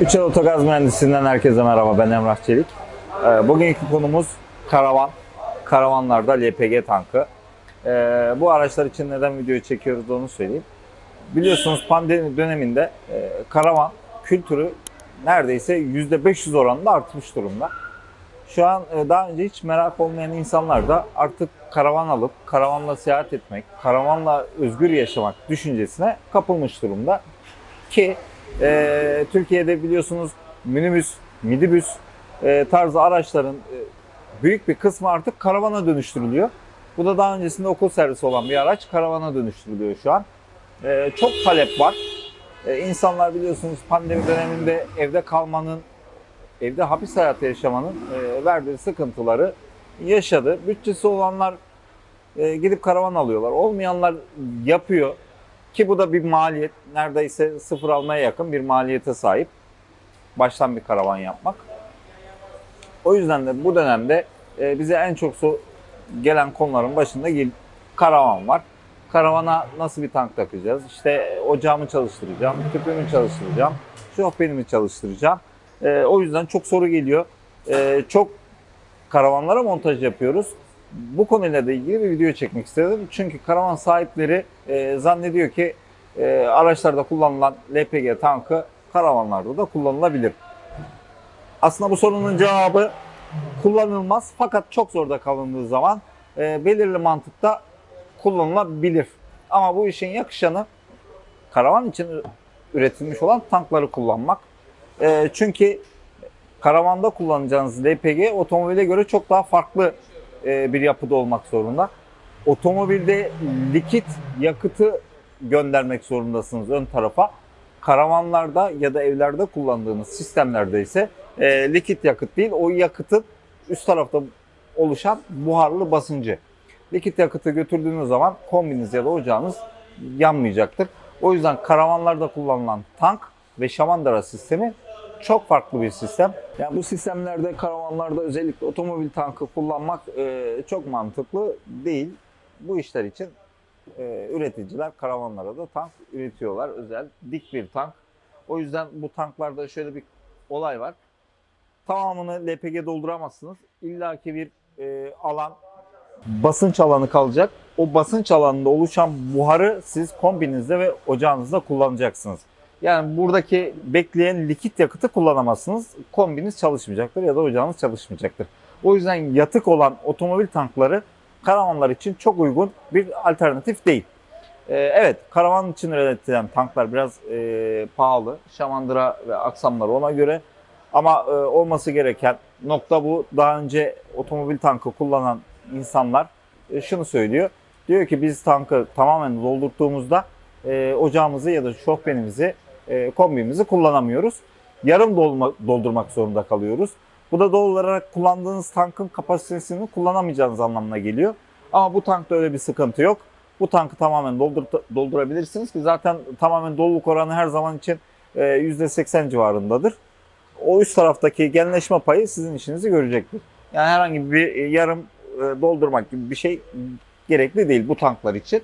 Üçer Otogaz Mühendisliğinden herkese merhaba. Ben Emrah Çelik. Ee, Bugünkü konumuz karavan. Karavanlarda LPG tankı. Ee, Bu araçlar için neden video çekiyoruz onu söyleyeyim. Biliyorsunuz pandemi döneminde e, karavan kültürü neredeyse %500 oranında artmış durumda. Şu an e, daha önce hiç merak olmayan insanlar da artık karavan alıp karavanla seyahat etmek, karavanla özgür yaşamak düşüncesine kapılmış durumda. Ki e, Türkiye'de biliyorsunuz minibüs, midibüs e, tarzı araçların e, büyük bir kısmı artık karavana dönüştürülüyor. Bu da daha öncesinde okul servisi olan bir araç karavana dönüştürülüyor şu an. E, çok talep var. E, insanlar biliyorsunuz pandemi döneminde evde kalmanın, evde hapis hayatı yaşamanın e, verdiği sıkıntıları yaşadı. Bütçesi olanlar e, gidip karavan alıyorlar. Olmayanlar yapıyor. Ki bu da bir maliyet. Neredeyse sıfır almaya yakın bir maliyete sahip. Baştan bir karavan yapmak. O yüzden de bu dönemde e, bize en çok gelen konuların başında karavan var. Karavana nasıl bir tank takacağız? İşte ocağımı çalıştıracağım, tüpümü çalıştıracağım, şofbenimi çalıştıracağım. E, o yüzden çok soru geliyor. E, çok karavanlara montaj yapıyoruz. Bu konuyla da ilgili bir video çekmek istedim. Çünkü karavan sahipleri e, zannediyor ki e, araçlarda kullanılan LPG tankı karavanlarda da kullanılabilir. Aslında bu sorunun cevabı kullanılmaz fakat çok zorda kalındığı zaman e, belirli mantıkta kullanılabilir. Ama bu işin yakışanı karavan için üretilmiş olan tankları kullanmak. E, çünkü karavanda kullanacağınız LPG otomobile göre çok daha farklı bir yapıda olmak zorunda. Otomobilde likit yakıtı göndermek zorundasınız ön tarafa. Karavanlarda ya da evlerde kullandığınız sistemlerde ise e, likit yakıt değil, o yakıtın üst tarafta oluşan buharlı basıncı. Likit yakıtı götürdüğünüz zaman kombiniz ya da ocağınız yanmayacaktır. O yüzden karavanlarda kullanılan tank ve şamandıra sistemi çok farklı bir sistem. Yani bu sistemlerde karavanlarda özellikle otomobil tankı kullanmak e, çok mantıklı değil. Bu işler için e, üreticiler karavanlara da tank üretiyorlar. Özel dik bir tank. O yüzden bu tanklarda şöyle bir olay var. Tamamını LPG dolduramazsınız. İlla ki bir e, alan basınç alanı kalacak. O basınç alanında oluşan buharı siz kombinizde ve ocağınızda kullanacaksınız. Yani buradaki bekleyen likit yakıtı kullanamazsınız. Kombiniz çalışmayacaktır ya da ocağınız çalışmayacaktır. O yüzden yatık olan otomobil tankları karavanlar için çok uygun bir alternatif değil. Ee, evet, karavan için üretilen tanklar biraz e, pahalı. Şamandıra ve aksamları ona göre. Ama e, olması gereken nokta bu. Daha önce otomobil tankı kullanan insanlar e, şunu söylüyor. Diyor ki biz tankı tamamen doldurttuğumuzda e, ocağımızı ya da şofbenimizi, e, kombimizi kullanamıyoruz. Yarım dolma, doldurmak zorunda kalıyoruz. Bu da doğal olarak kullandığınız tankın kapasitesini kullanamayacağınız anlamına geliyor. Ama bu tankta öyle bir sıkıntı yok. Bu tankı tamamen doldur, doldurabilirsiniz ki zaten tamamen doluluk oranı her zaman için e, %80 civarındadır. O üst taraftaki genleşme payı sizin işinizi görecektir. Yani herhangi bir e, yarım e, doldurmak gibi bir şey gerekli değil bu tanklar için.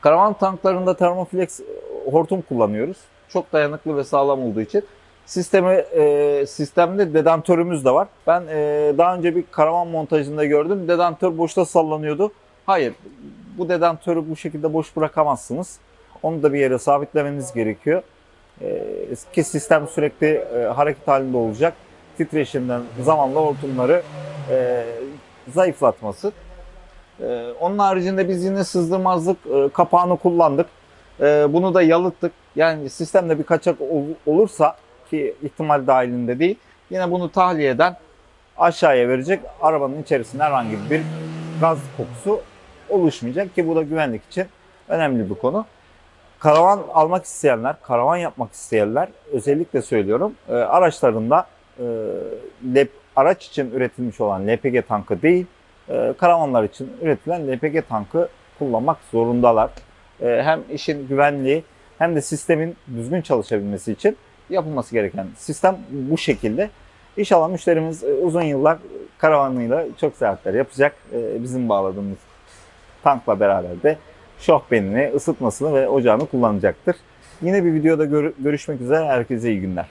Karavan tanklarında termoflex hortum kullanıyoruz. Çok dayanıklı ve sağlam olduğu için. Sistemi, e, sistemde dedantörümüz de var. Ben e, daha önce bir karavan montajında gördüm. Dedantör boşta sallanıyordu. Hayır, bu dedantörü bu şekilde boş bırakamazsınız. Onu da bir yere sabitlemeniz gerekiyor. E, ki sistem sürekli e, hareket halinde olacak. Titreşimden zamanla hortumları e, zayıflatması. Ee, onun haricinde biz yine sızdırmazlık e, kapağını kullandık. Ee, bunu da yalıttık. Yani sistemde bir kaçak ol- olursa ki ihtimal dahilinde değil. Yine bunu tahliyeden aşağıya verecek. Arabanın içerisinde herhangi bir gaz kokusu oluşmayacak ki bu da güvenlik için önemli bir konu. Karavan almak isteyenler, karavan yapmak isteyenler özellikle söylüyorum e, araçlarında e, lep, araç için üretilmiş olan LPG tankı değil, e, karavanlar için üretilen LPG tankı kullanmak zorundalar. E, hem işin güvenliği hem de sistemin düzgün çalışabilmesi için yapılması gereken sistem bu şekilde. İnşallah müşterimiz e, uzun yıllar karavanıyla çok seyahatler yapacak. E, Bizim bağladığımız tankla beraber de şofbenini, ısıtmasını ve ocağını kullanacaktır. Yine bir videoda gör- görüşmek üzere. Herkese iyi günler.